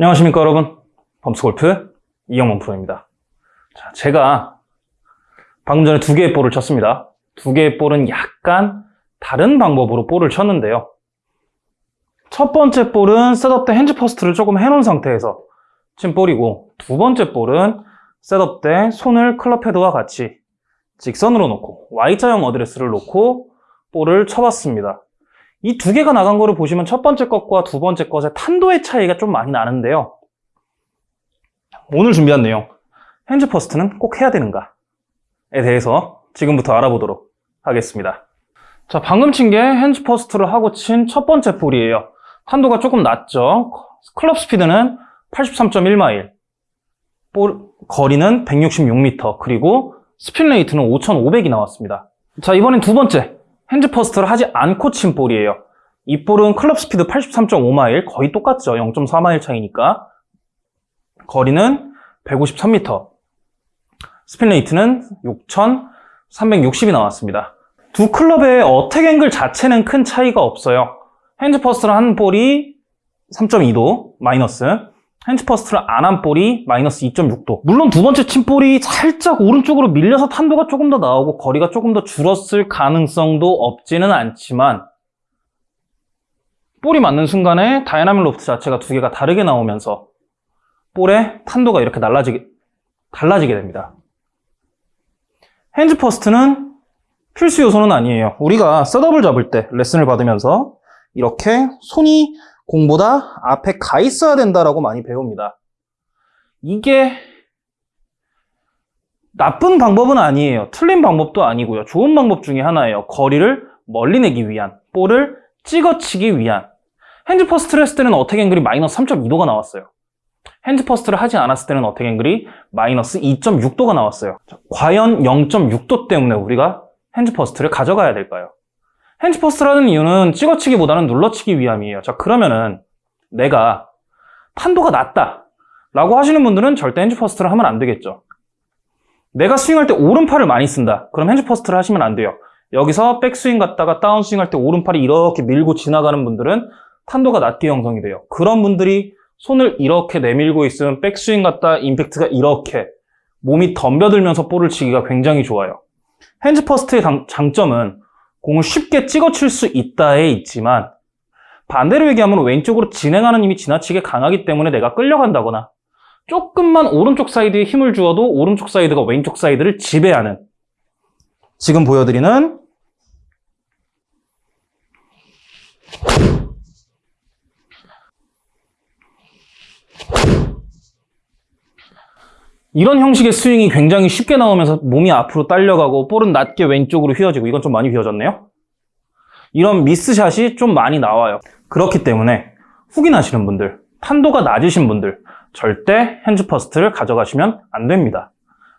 안녕하십니까 여러분. 범스골프 이영범 프로입니다. 자, 제가 방금 전에 두 개의 볼을 쳤습니다. 두 개의 볼은 약간 다른 방법으로 볼을 쳤는데요. 첫 번째 볼은 setup 때 hands first를 조금 해놓은 상태에서 친 볼이고 두 번째 볼은 setup 때 손을 클럽 헤드와 같이 직선으로 놓고 Y자형 어드레스를 놓고 볼을 쳐봤습니다 이 두 개가 나간 거를 보시면 첫 번째 것과 두 번째 것의 탄도의 차이가 좀 많이 나는데요. 오늘 준비한 내용 hands first는 꼭 해야 되는가에 대해서 지금부터 알아보도록 하겠습니다. 자 방금 친 게 hands first를 하고 친 첫 번째 볼이에요. 탄도가 조금 낮죠? 클럽 스피드는 83.1마일. 볼 거리는 166m 그리고 spin rate는 5,500이 나왔습니다. 자 이번엔 두 번째 hands first를 하지 않고 친 볼이에요. 이 볼은 클럽 스피드 83.5마일 거의 똑같죠. 0.4마일 차이니까. 거리는 153m spin rate는 6,360이 나왔습니다. 두 클럽의 attack angle 자체는 큰 차이가 없어요. hands first를 한 볼이 3.2도 마이너스 hands first를 안 한 볼이 마이너스 2.6도. 물론 두 번째 친 볼이 살짝 오른쪽으로 밀려서 탄도가 조금 더 나오고 거리가 조금 더 줄었을 가능성도 없지는 않지만 볼이 맞는 순간에 dynamic loft 자체가 두 개가 다르게 나오면서 볼의 탄도가 이렇게 달라지게, 달라지게 됩니다. hands first는 필수 요소는 아니에요. 우리가 setup을 잡을 때 레슨을 받으면서 이렇게 손이 공보다 앞에 가 있어야 된다라고 많이 배웁니다. 이게 나쁜 방법은 아니에요. 틀린 방법도 아니고요. 좋은 방법 중에 하나예요. 거리를 멀리 내기 위한, 볼을 찍어치기 위한. hands first를 했을 때는 attack angle이 마이너스 3.2도가 나왔어요. hands first를 하지 않았을 때는 attack angle이 마이너스 2.6도가 나왔어요. 과연 0.6도 때문에 우리가 hands first를 가져가야 될까요? hands first를 하는 이유는 찍어치기보다는 눌러치기 위함이에요. 자, 그러면은 내가 탄도가 낮다 라고 하시는 분들은 절대 hands first를 하면 안 되겠죠. 내가 스윙할 때 오른팔을 많이 쓴다. 그럼 hands first를 하시면 안 돼요. 여기서 백스윙 갔다가 다운스윙 할 때 오른팔이 이렇게 밀고 지나가는 분들은 탄도가 낮게 형성이 돼요. 그런 분들이 손을 이렇게 내밀고 있으면 백스윙 갔다 임팩트가 이렇게 몸이 덤벼들면서 볼을 치기가 굉장히 좋아요. hands first의 장점은 공을 쉽게 찍어칠 수 있다에 있지만 반대로 얘기하면 왼쪽으로 진행하는 힘이 지나치게 강하기 때문에 내가 끌려간다거나 조금만 오른쪽 사이드에 힘을 주어도 오른쪽 사이드가 왼쪽 사이드를 지배하는. 지금 보여드리는 이런 형식의 스윙이 굉장히 쉽게 나오면서 몸이 앞으로 딸려가고 볼은 낮게 왼쪽으로 휘어지고 이건 좀 많이 휘어졌네요. 이런 miss shot이 좀 많이 나와요. 그렇기 때문에 훅이 나시는 분들 탄도가 낮으신 분들 절대 hands first를 가져가시면 안 됩니다.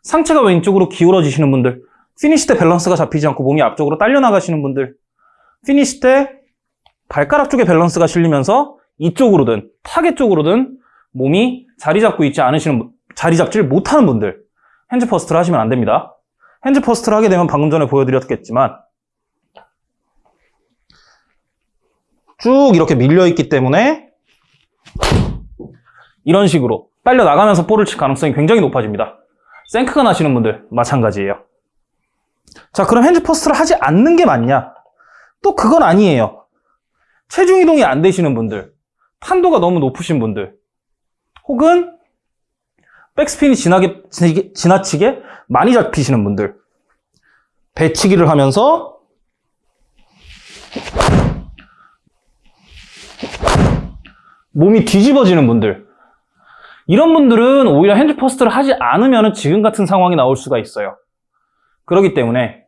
상체가 왼쪽으로 기울어지시는 분들 피니시 때 밸런스가 잡히지 않고 몸이 앞쪽으로 딸려 나가시는 분들 피니시 때 발가락 쪽에 밸런스가 실리면서 이쪽으로든 타겟 쪽으로든 몸이 자리 잡고 있지 않으시는 분 자리 잡지를 못하는 분들 hands first를 하시면 안 됩니다. hands first를 하게 되면 방금 전에 보여드렸겠지만 쭉 이렇게 밀려있기 때문에 이런 식으로 딸려 나가면서 볼을 칠 가능성이 굉장히 높아집니다. 생크가 나시는 분들 마찬가지예요. 자 그럼 hands first를 하지 않는 게 맞냐? 또 그건 아니에요. 체중 이동이 안 되시는 분들 탄도가 너무 높으신 분들 혹은 백스핀이 지나게, 지나치게 많이 잡히시는 분들. 배치기를 하면서 몸이 뒤집어지는 분들. 이런 분들은 오히려 hand first를 하지 않으면 지금 같은 상황이 나올 수가 있어요. 그렇기 때문에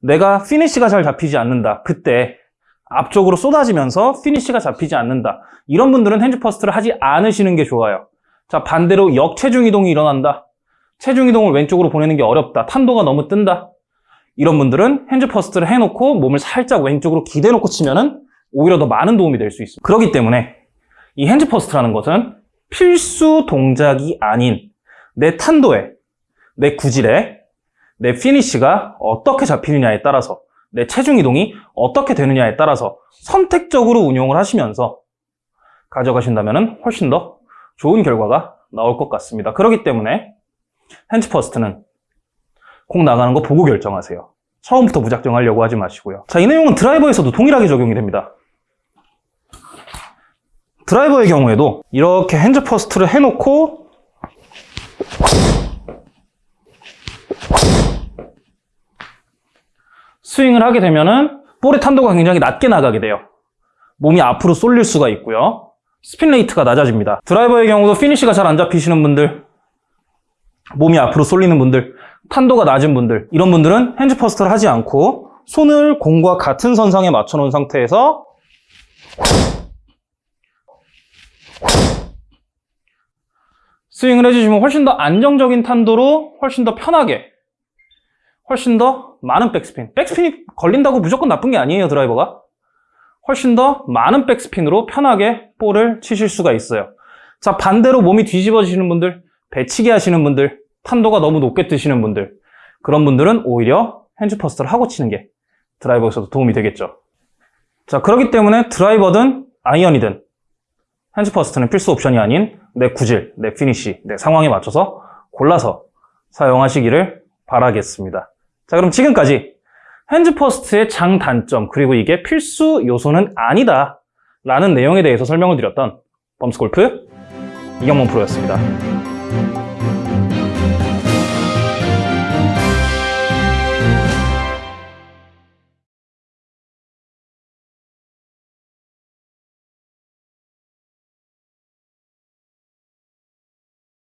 내가 피니쉬가 잘 잡히지 않는다. 그때 앞쪽으로 쏟아지면서 피니쉬가 잡히지 않는다. 이런 분들은 hand first를 하지 않으시는 게 좋아요 자 반대로 역체중 이동이 일어난다. 체중 이동을 왼쪽으로 보내는 게 어렵다. 탄도가 너무 뜬다. 이런 분들은 hands first를 해놓고 몸을 살짝 왼쪽으로 기대놓고 치면은 오히려 더 많은 도움이 될 수 있습니다. 그렇기 때문에 이 hands first라는 것은 필수 동작이 아닌 내 탄도에, 내 구질에, 내 피니쉬가 어떻게 잡히느냐에 따라서 내 체중 이동이 어떻게 되느냐에 따라서 선택적으로 운용을 하시면서 가져가신다면 훨씬 더 좋은 결과가 나올 것 같습니다. 그렇기 때문에 hands first는 공 나가는 거 보고 결정하세요. 처음부터 무작정 하려고 하지 마시고요. 자, 이 내용은 드라이버에서도 동일하게 적용이 됩니다. 드라이버의 경우에도 이렇게 hands first를 해놓고 스윙을 하게 되면 은 볼의 탄도가 굉장히 낮게 나가게 돼요. 몸이 앞으로 쏠릴 수가 있고요. spin rate가 낮아집니다. 드라이버의 경우도 피니시가 잘 안 잡히시는 분들, 몸이 앞으로 쏠리는 분들, 탄도가 낮은 분들, 이런 분들은 hands first를 하지 않고 손을 공과 같은 선상에 맞춰 놓은 상태에서 스윙을 해주시면 훨씬 더 안정적인 탄도로 훨씬 더 편하게 훨씬 더 많은 백스핀 백스핀이 걸린다고 무조건 나쁜 게 아니에요 드라이버가 훨씬 더 많은 백스핀으로 편하게 볼을 치실 수가 있어요 자 반대로 몸이 뒤집어지시는 분들 배치기 하시는 분들 탄도가 너무 높게 뜨시는 분들 그런 분들은 오히려 hands first를 하고 치는 게 드라이버에서도 도움이 되겠죠 자 그렇기 때문에 드라이버든 아이언이든 hands first는 필수 옵션이 아닌 내 구질, 내 피니쉬, 내 상황에 맞춰서 골라서 사용하시기를 바라겠습니다. 자, 그럼 지금까지 hands first의 장단점, 그리고 이게 필수 요소는 아니다. 라는 내용에 대해서 설명을 드렸던 범스골프 이경문 프로였습니다.